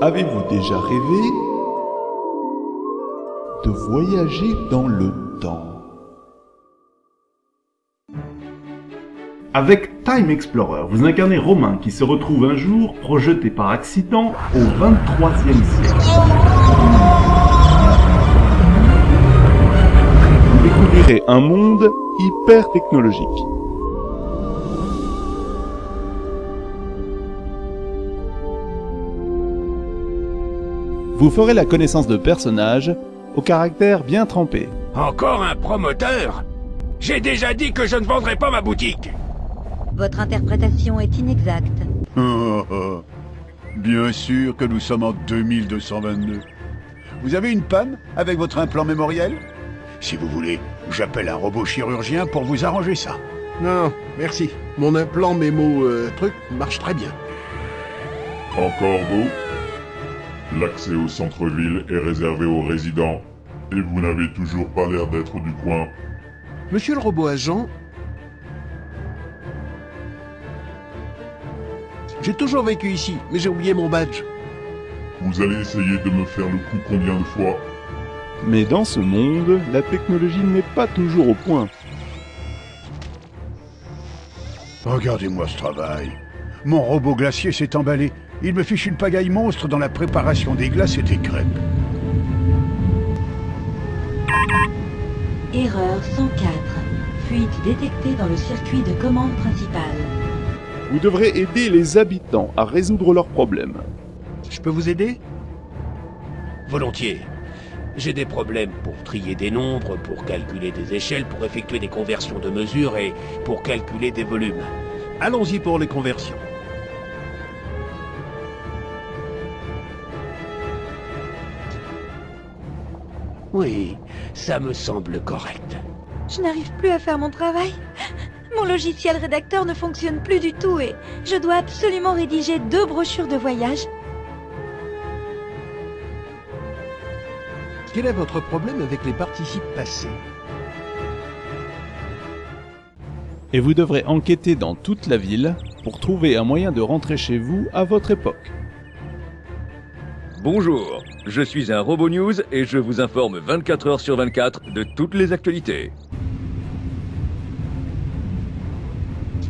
Avez-vous déjà rêvé de voyager dans le temps? Avec Time Explorer, vous incarnez Romain qui se retrouve un jour projeté par accident au 23e siècle. Vous découvrirez un monde hyper technologique. Vous ferez la connaissance de personnages au caractère bien trempé. Encore un promoteur? J'ai déjà dit que je ne vendrai pas ma boutique Votre interprétation est inexacte. Oh, oh. Bien sûr que nous sommes en 2222. Vous avez une panne avec votre implant mémoriel? Si vous voulez, j'appelle un robot chirurgien pour vous arranger ça. Non, merci. Mon implant mémo euh, truc marche très bien. Encore vous? L'accès au centre-ville est réservé aux résidents, et vous n'avez toujours pas l'air d'être du coin. Monsieur le robot agent... J'ai toujours vécu ici, mais j'ai oublié mon badge. Vous allez essayer de me faire le coup combien de fois? Mais dans ce monde, la technologie n'est pas toujours au point. Regardez-moi ce travail. Mon robot glacier s'est emballé. Il me fiche une pagaille monstre dans la préparation des glaces et des crêpes. Erreur 104. Fuite détectée dans le circuit de commande principal. Vous devrez aider les habitants à résoudre leurs problèmes. Je peux vous aider? Volontiers. J'ai des problèmes pour trier des nombres, pour calculer des échelles, pour effectuer des conversions de mesures et pour calculer des volumes. Allons-y pour les conversions. Oui, ça me semble correct. Je n'arrive plus à faire mon travail. Mon logiciel rédacteur ne fonctionne plus du tout et je dois absolument rédiger deux brochures de voyage. Quel est votre problème avec les participes passés? Et vous devrez enquêter dans toute la ville pour trouver un moyen de rentrer chez vous à votre époque. Bonjour, je suis un Robo News et je vous informe 24 heures sur 24 de toutes les actualités.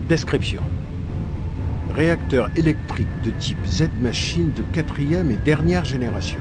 Description. Réacteur électrique de type Z-machine de quatrième et dernière génération.